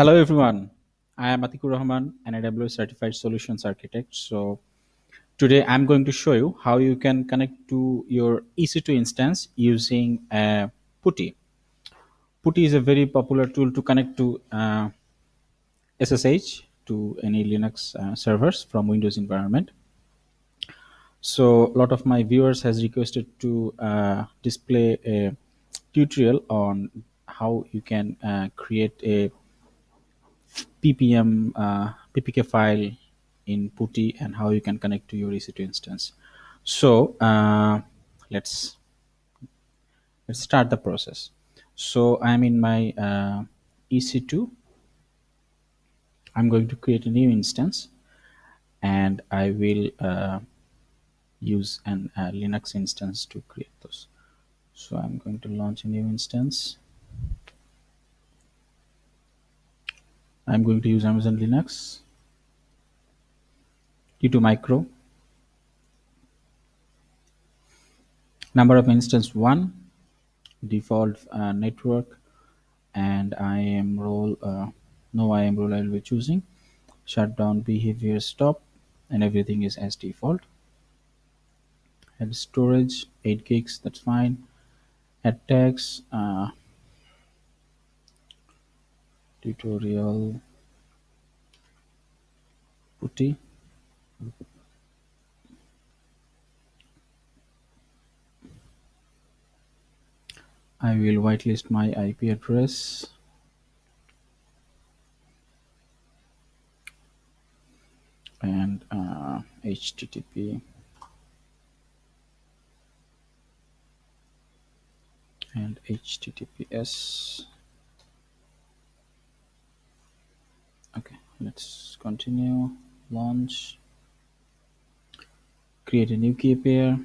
Hello everyone, I am Atikur Rahman, an AWS Certified Solutions Architect. So today I'm going to show you how you can connect to your EC2 instance using uh, PuTTY. PuTTY is a very popular tool to connect to uh, SSH to any Linux uh, servers from Windows environment. So a lot of my viewers has requested to uh, display a tutorial on how you can uh, create a ppm uh, ppk file in PuTTY and how you can connect to your EC2 instance. So uh, let's let's start the process. So I'm in my uh, EC2. I'm going to create a new instance, and I will uh, use an uh, Linux instance to create those. So I'm going to launch a new instance. I'm going to use Amazon Linux T2 Micro. Number of instance one, default uh, network, and IAM role. Uh, no IAM role I will be choosing. Shutdown behavior stop, and everything is as default. Add storage 8 gigs. That's fine. Add tags. Uh, tutorial I will whitelist my IP address. and uh, HTTP and HTTPS. Okay, let's continue. Launch. Create a new key pair.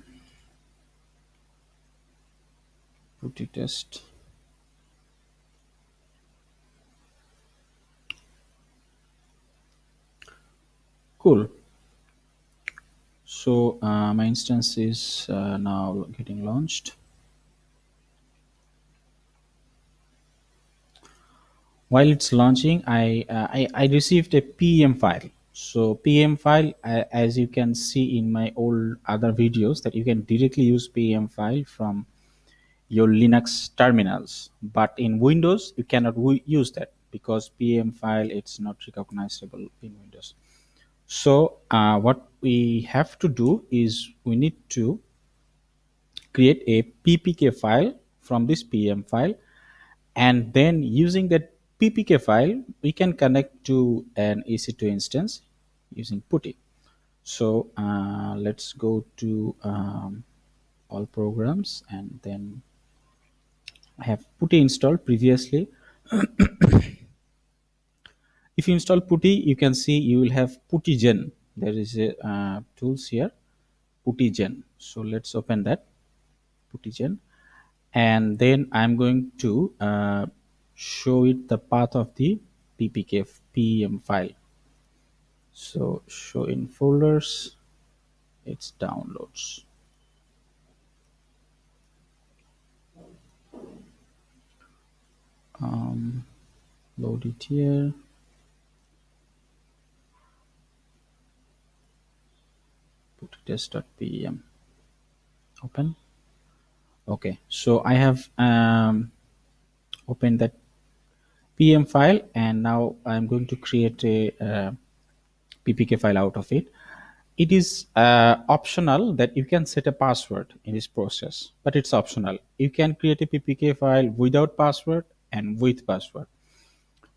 put PuTTY test. Cool. So uh, my instance is uh, now getting launched. While it's launching, I, uh, I, I received a PM file. So PM file, as you can see in my old other videos, that you can directly use PM file from your Linux terminals. But in Windows, you cannot use that because PM file it's not recognizable in Windows. So uh, what we have to do is we need to create a ppk file from this pm file. And then using that ppk file we can connect to an ec2 instance using putty. So uh, let's go to um, all programs and then I have putty installed previously. If you install putty you can see you will have puttygen there is a uh, tools here puttygen so let's open that puttygen and then i'm going to uh, show it the path of the ppk pem file so show in folders it's downloads. Um, load it here. Put test.pem open. Okay so i have um, opened that pm file and now i'm going to create a uh, ppk file out of it. It is uh, optional that you can set a password in this process but it's optional. You can create a ppk file without password and with password.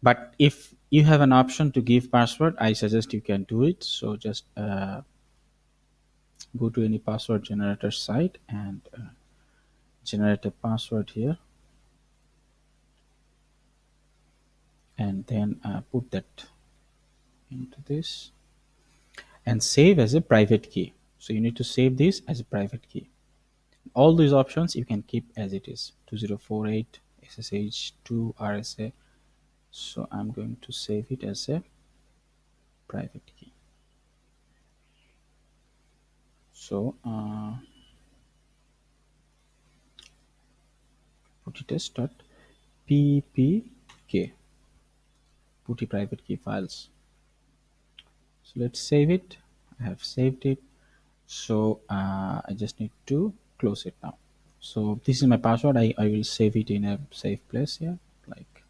But if you have an option to give password i suggest you can do it. So just uh, go to any password generator site and uh, generate a password here. And then uh, put that into this and save as a private key. So you need to save this as a private key. All these options you can keep as it is. 2048 ssh 2 rsa so i'm going to save it as a private key. So uh, puttytest.ppk putty private key files so let's save it. I have saved it. So uh, i just need to close it now. So this is my password. I, I will save it in a safe place here like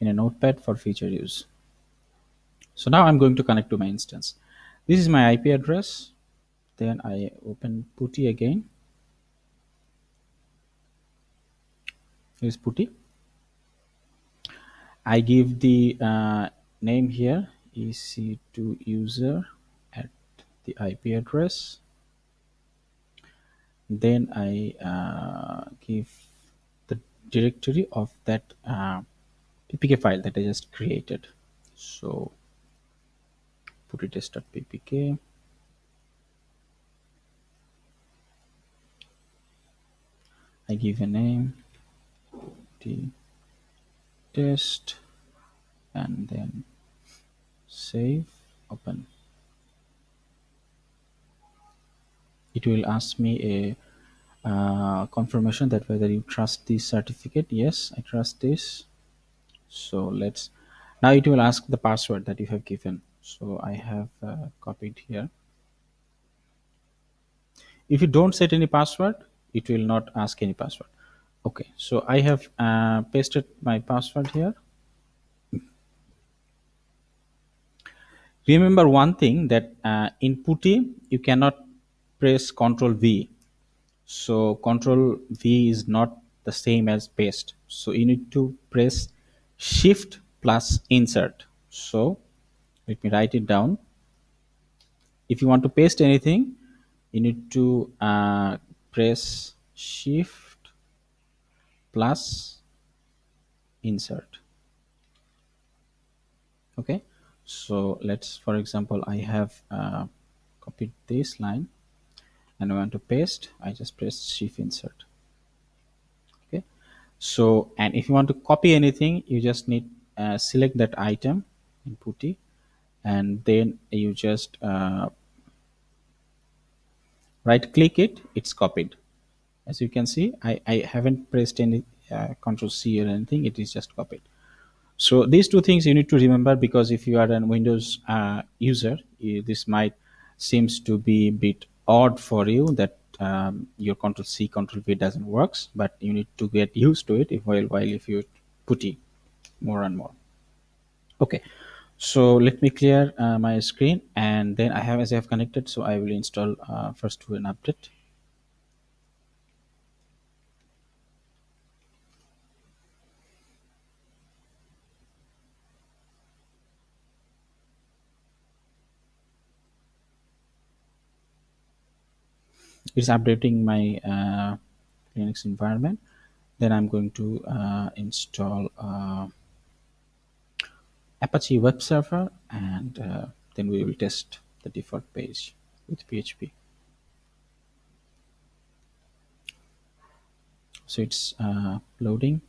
in a notepad for future use. So now i'm going to connect to my instance. This is my ip address. Then i open putty again. Here's putty. I give the uh, name here ec2 user at the ip address. Then i uh, give the directory of that uh, ppk file that i just created. So putty test.ppk I give a name the test and then save open. It will ask me a uh, confirmation that whether you trust this certificate. Yes I trust this. So let's now it will ask the password that you have given. So I have uh, copied here. If you don't set any password it will not ask any password. Okay so I have uh, pasted my password here remember one thing that uh, in putty you cannot press ctrl v. So control v is not the same as paste. So you need to press shift plus insert. So let me write it down. If you want to paste anything you need to uh, press shift plus insert. Okay so let's for example i have uh, copied this line and I want to paste. I just press shift insert. Okay. So and if you want to copy anything you just need uh, select that item in putty and then you just uh, right click it. It's copied. As you can see I, I haven't pressed any uh, control C or anything. It is just copied so these two things you need to remember because if you are a windows uh, user you, this might seems to be a bit odd for you that um, your control c control v doesn't works but you need to get used to it if while while if you put it more and more. Okay. So let me clear uh, my screen and then i have as i have connected so i will install uh, first to an update it's updating my uh, linux environment then i'm going to uh, install uh, apache web server and uh, then we will test the default page with php so it's uh, loading.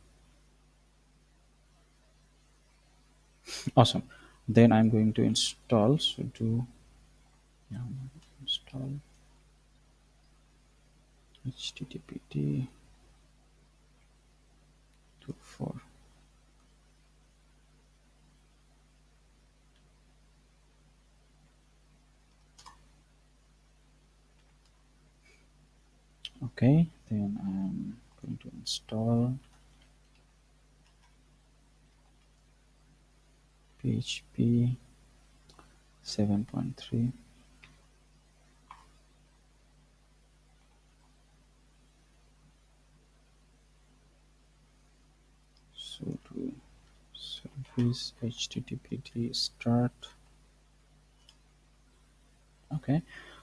Awesome. Then i'm going to install so do yeah, install httpd 24 okay then i'm going to install php 7.3 so to service httpd start. Okay.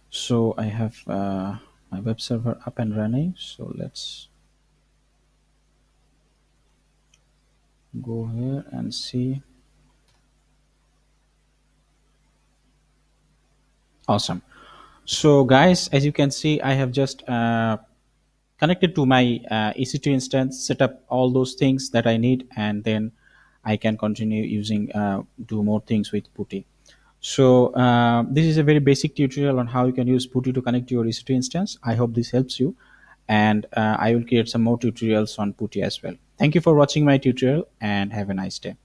So i have uh, my web server up and running so let's go here and see. Awesome. So guys as you can see i have just uh, connected to my uh, ec2 instance set up all those things that i need and then i can continue using uh, do more things with putty. So uh, this is a very basic tutorial on how you can use putty to connect to your ec2 instance. I hope this helps you and uh, i will create some more tutorials on putty as well. Thank you for watching my tutorial and have a nice day